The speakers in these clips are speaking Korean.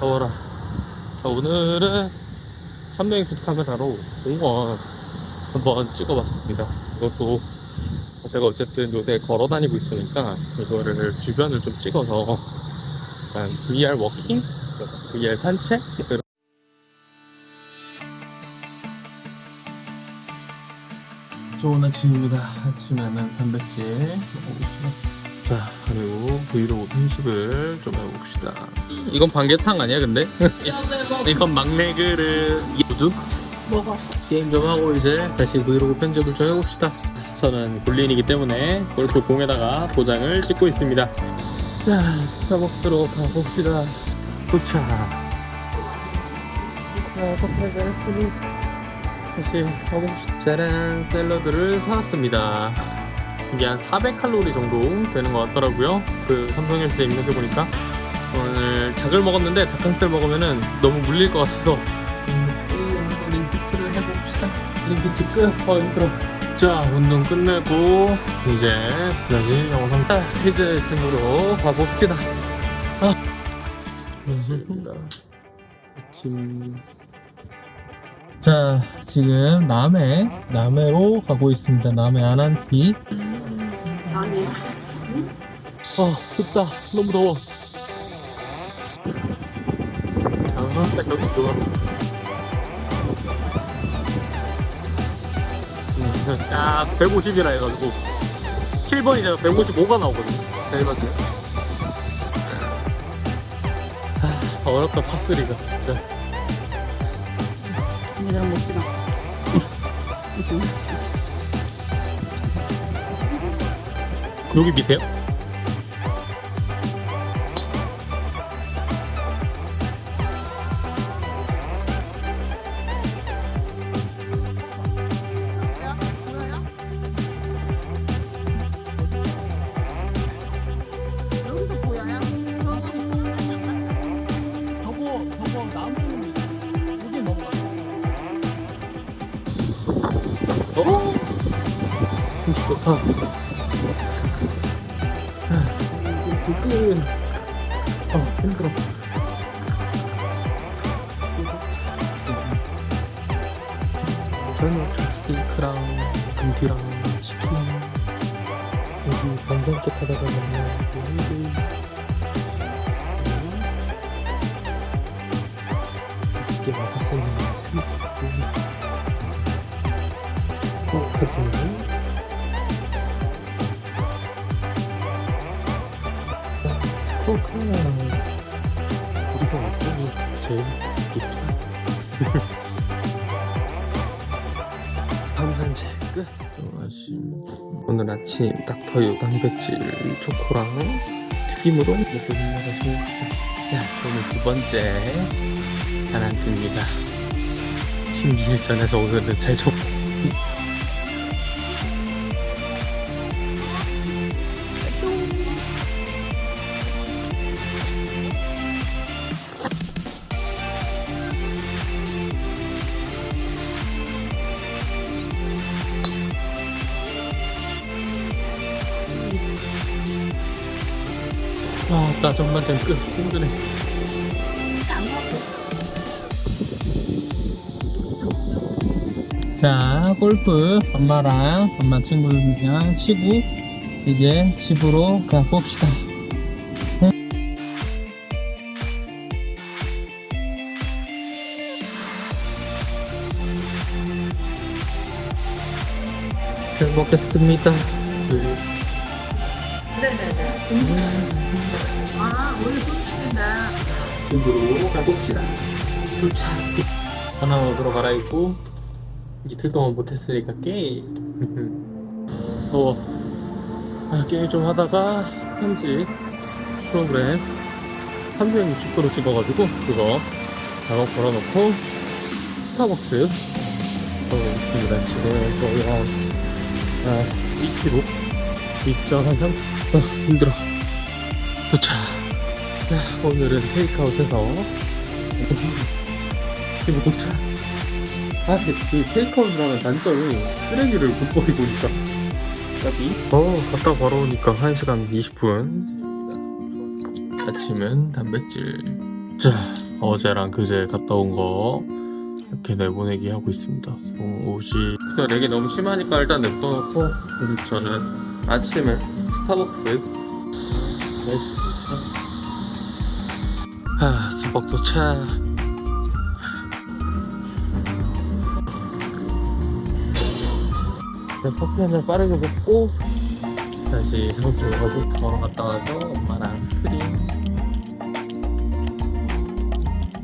더워라 자, 오늘은 삼명익수 카메라로 공원 한번 찍어봤습니다 이것도 제가 어쨌든 요새 걸어 다니고 있으니까 이거를 주변을 좀 찍어서 약간 VR 워킹? VR 산책? 좋은 아침입니다. 아침에는 단백질 먹어봅시다. 자, 그리고 브이로그 편집을 좀 해봅시다. 이건 반개탕 아니야, 근데? 이건 막내 그릇. 우두? 먹어. 게임 좀 하고 이제 다시 브이로그 편집을 좀 해봅시다. 저는 골린이기 때문에 골프 공에다가 도장을 찍고 있습니다. 자, 스타벅스로 가봅시다. 도착. 자, 커피를 잘했으니 다시 가봅시다. 짜란, 샐러드를 사왔습니다. 이게 한 400칼로리 정도 되는 것 같더라고요. 그 삼성헬스에 입력해 보니까 오늘 닭을 먹었는데 닭강살 먹으면은 너무 물릴 것 같아서 음, 림피트를 해봅시다. 림피트 끝. 어 힘들어. 자 운동 끝내고 이제 다시 영상 히드 팀으로 가봅시다. 아, 감사합니다. 아침. 자 지금 남해 남해로 가고 있습니다. 남해 안한티. 아니. 아 춥다. 너무 더워. 아딱 여기 좋아 딱 150이라 해가지고. 7번이잖아. 155가 나오거든. 잘 맞죠 아 어렵다 파스리가 진짜. 내가 못 지나. 여기 밑에요? 어? 진짜 좋다 끝 아, 힘들어. 저는 스테이크랑 금티랑 치킨 여기 반찬집 하다가 만난 여 우리가 게 제일 좋죠? 밤산책 끝 아침 오늘 아침 닥터유 단백질 초코랑 튀김으로 먹고 올라가서 자 오늘 두 번째 단안입니다 신기일전에서 오늘은 잘 접. 아, 나 전반전 끝. 힘드네. 자, 골프 엄마랑 엄마 친구들이랑 치고 이제 집으로 가봅시다. 잘 먹겠습니다. 네네네. 아, 집으로 가봅시다. 도착. 하나 먹으러 갈아입고 이틀 동안 못했으니까 게임. 더워. 아, 게임 좀 하다가 편집 프로그램 360도로 찍어가지고 그거 작업 걸어놓고 스타벅스 가고 있습니다. 지금 거의 한 아, 2km 2.3 아, 힘들어. 도착. 자, 오늘은 테이크아웃해서 이거 도착. 아, 이 테이크아웃을 하면 단점이 쓰레기를 못 버리고 있다. 까비. 어, 갔다 걸어오니까 1시간 20분. 아침은 단백질. 자, 어제랑 그제 갔다 온 거 이렇게 내보내기 하고 있습니다. 어, 옷이 렉이 너무 심하니까 일단 냅둬놓고 그리고 저는 아침에 스타벅스 아 네, 커피 한잔 빠르게 먹고 다시 장소로 가고 걸어갔다 와서 엄마랑 스크린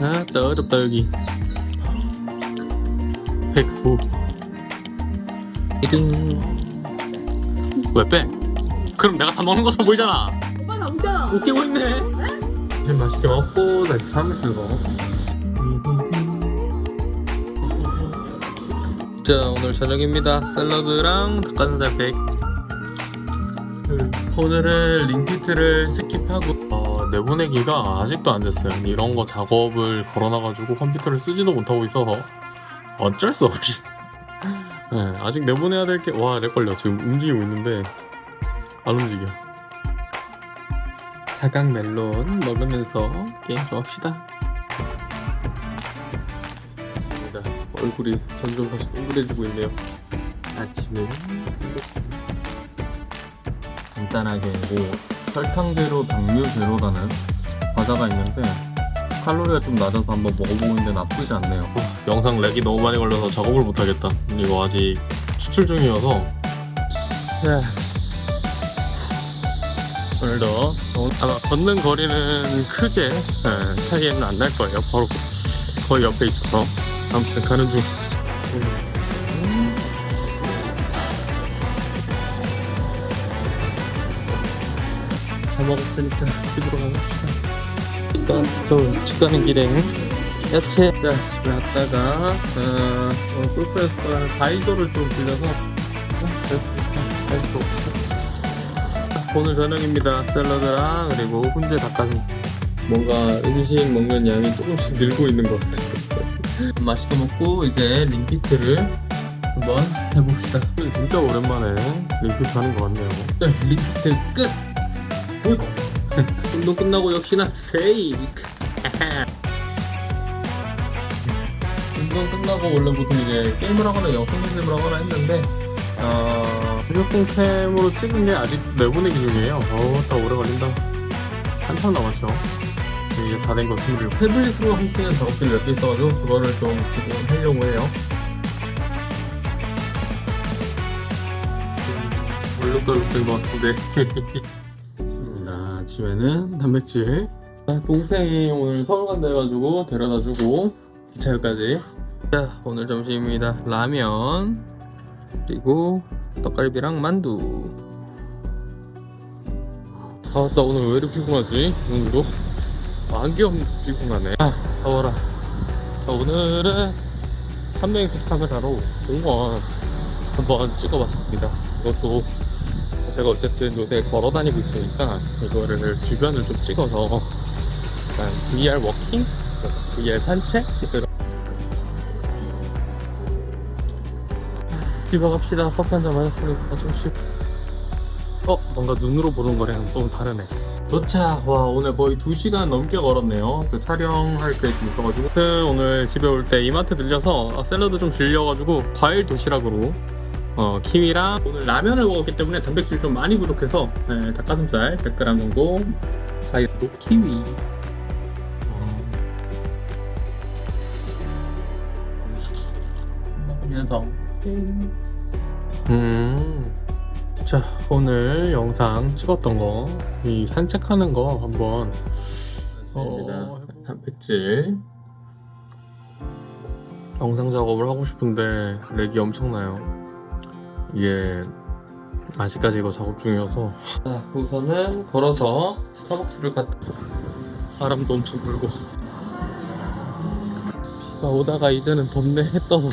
아 진짜 어렵다 여기. 109 1등 왜 빼? 그럼 내가 다 먹는 것처럼 보이잖아. 오빠 나 웃잖아. 웃기고 있네 네, 맛있게 먹고 다시 사무실 가. 자 오늘 저녁입니다. 샐러드랑 닭가슴살 백. 오늘은 링피트를 스킵하고 어, 내보내기가 아직도 안 됐어요. 이런 거 작업을 걸어놔가지고 컴퓨터를 쓰지도 못하고 있어서 어쩔 수 없이. 네, 아직 내보내야 될 게 와 lag 걸려. 지금 움직이고 있는데 안 움직여 사각 멜론 먹으면서 게임 좀 합시다. 얼굴이 점점 다시 동그래지고 있네요. 아침에. 간단하게 뭐 설탕 제로, 당류 제로라는 과자가 있는데 칼로리가 좀 낮아서 한번 먹어보는데 나쁘지 않네요. 어, 영상 렉이 너무 많이 걸려서 작업을 못하겠다. 이거 아직 추출 중이어서. 네. 오늘도 아마 걷는 거리는 크게 네, 차이는 안 날 거예요. 바로 거의 옆에 있어서. 아무튼 가는 중. 다 먹었으니까 집으로 가봅시다. 일단 저 식사는 길에 야채 자 집에 왔다가 어, 오늘 골프에서 다이소를 좀 빌려서 어, 다이소 오늘 저녁입니다. 샐러드랑 그리고 훈제 닭가슴. 뭔가 음식 먹는 양이 조금씩 늘고 있는 것 같아요. 맛있게 먹고 이제 링피트를 한번 해봅시다. 진짜 오랜만에 링피트 하는 것 같네요. 네, 링피트 끝! 운동 끝나고 역시나 페이크 운동 끝나고 원래 보통 이제 게임을 하거나 영상 편집을 하거나 했는데 어... 휴대폰캠으로 찍은 게 아직 내보내기 중이에요. 어다 오래 걸린다. 한참 남았죠. 이제 다된거 준비를. 태블릿으로 할 수 있는 작업들이 몇 개 있어가지고 그거를 좀 지금 하려고 해요. 얼룩덜룩 된것 같은데. 좋습니다 아침에는 단백질. 아, 동생이 오늘 서울 간다 해가지고 데려다주고 기차역까지. 자 오늘 점심입니다. 라면 그리고 떡갈비랑 만두. 아나 오늘 왜 이렇게 피곤하지? 오늘도 안경 피곤하네. 아 더워라. 자, 오늘은 삼명이서 카메라로 공원 한번 찍어봤습니다. 이것도 제가 어쨌든 요새 걸어 다니고 있으니까 이거를 주변을 좀 찍어서 VR walking? VR 산책? 이런 집에 갑시다. 커피 한 잔 마셨으니까 좀 쉬. 어 뭔가 눈으로 보는 거랑 좀 다르네. 도착 와 오늘 거의 2시간 넘게 걸었네요. 그 촬영할 게좀 있어가지고. 그 오늘 집에 올 때 이마트 들려서 아, 샐러드 좀 질려가지고 과일 도시락으로 어, 키위랑 오늘 라면을 먹었기 때문에 단백질이 좀 많이 부족해서 네, 닭가슴살 100g 정도 과일로 키위. 어. 먹으면서 음. 자 오늘 영상 찍었던 거 이 산책하는 거 한번 어, 단백질 영상 작업을 하고 싶은데 렉이 엄청나요. 이게 아직까지 이거 작업 중이어서. 자, 우선은 걸어서 스타벅스를 갔다 바람도 엄청 불고. 비가 오다가 이제는 덥네 해 떠서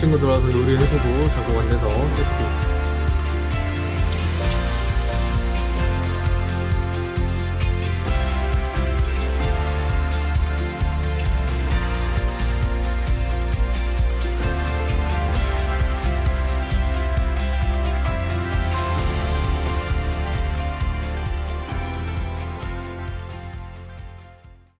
친구들 와서 요리해주고 안내서 세트